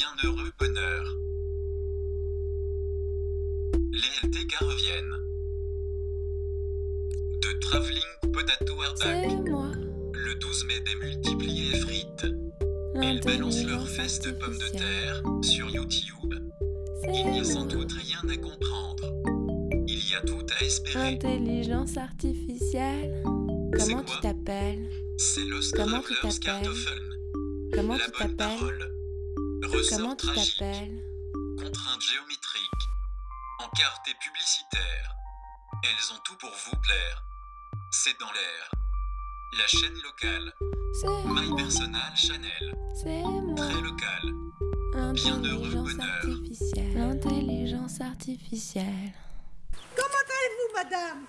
Bienheureux bonheur. Les LTK reviennent. De Travelling Potato moi. Le 12 mai des multipliés frites. Elles balancent leurs fesses de pommes de terre sur YouTube. Il n'y a sans doute rien à comprendre. Il y a tout à espérer. Intelligence artificielle. Comment tu t'appelles? C'est Los Comment tu t'appelles? Comment La tu bonne t'appelles? Comment tu t'appelles? Contraintes géométriques. Encartés publicitaires. Elles ont tout pour vous plaire. C'est dans l'air. La chaîne locale. C'est My moi. Personal Chanel. C'est moi. Très local. Bienheureux Intelligence bonheur. artificielle. L'intelligence artificielle. Comment allez-vous, madame?